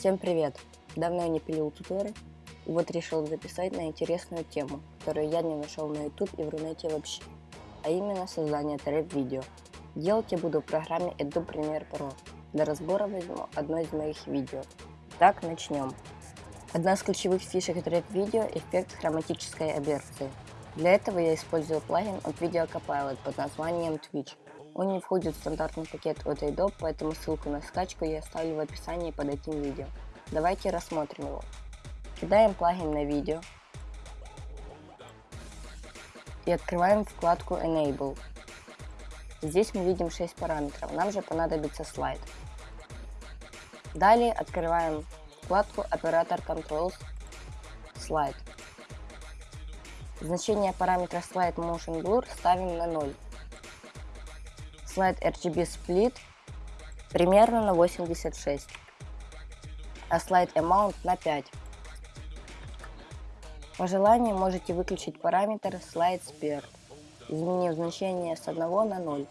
Всем привет! Давно я не пилил туторы, вот решил записать на интересную тему, которую я не нашел на YouTube и в Рунете вообще, а именно создание тред-видео. Делать я буду в программе Adobe Premiere Pro. Для разбора возьму одно из моих видео. Так, начнем. Одна из ключевых фишек тред-видео – эффект хроматической оберции. Для этого я использую плагин от Video Copilot под названием Twitch. Он не входит в стандартный пакет от Adobe, поэтому ссылку на скачку я оставлю в описании под этим видео. Давайте рассмотрим его. Кидаем плагин на видео и открываем вкладку Enable. Здесь мы видим 6 параметров, нам же понадобится слайд. Далее открываем вкладку Operator Controls Slide. Значение параметра Slide Motion Blur ставим на 0 слайд RGB Split примерно на 86, а слайд Amount на 5. По желанию можете выключить параметр Slide Speed, изменив значение с 1 на 0.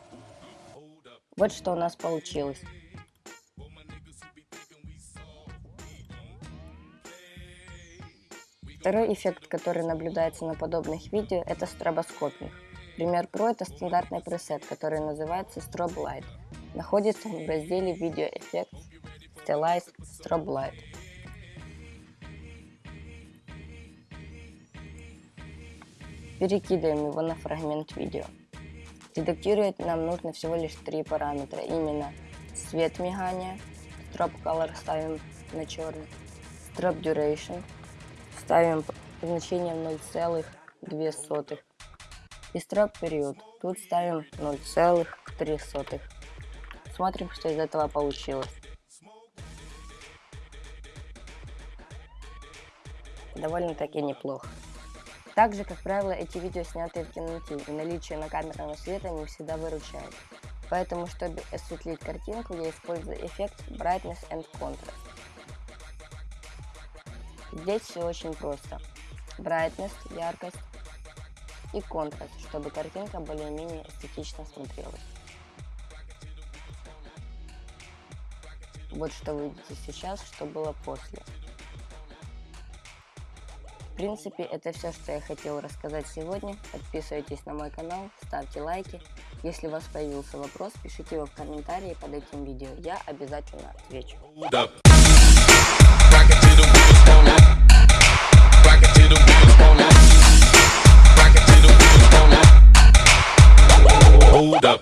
Вот что у нас получилось. Второй эффект, который наблюдается на подобных видео, это стробоскопинг. Пример Pro это стандартный пресет, который называется Strobe Light. Находится в разделе Video Effects Stylized Strobe Light. Перекидываем его на фрагмент видео. Редактировать нам нужно всего лишь три параметра, именно цвет мигания, Strobe Color ставим на черный, Strobe Duration ставим значение 0,2 и строк период. Тут ставим 0,3. Смотрим, что из этого получилось. Довольно-таки неплохо. Также, как правило, эти видео сняты в темноте, и наличие на накамерного света не всегда выручает. Поэтому, чтобы осветлить картинку, я использую эффект Brightness and Contrast. Здесь все очень просто. Brightness, яркость, и контраст, чтобы картинка более-менее эстетично смотрелась. Вот что вы видите сейчас, что было после. В принципе, это все, что я хотел рассказать сегодня. Подписывайтесь на мой канал, ставьте лайки. Если у вас появился вопрос, пишите его в комментарии под этим видео. Я обязательно отвечу. Hold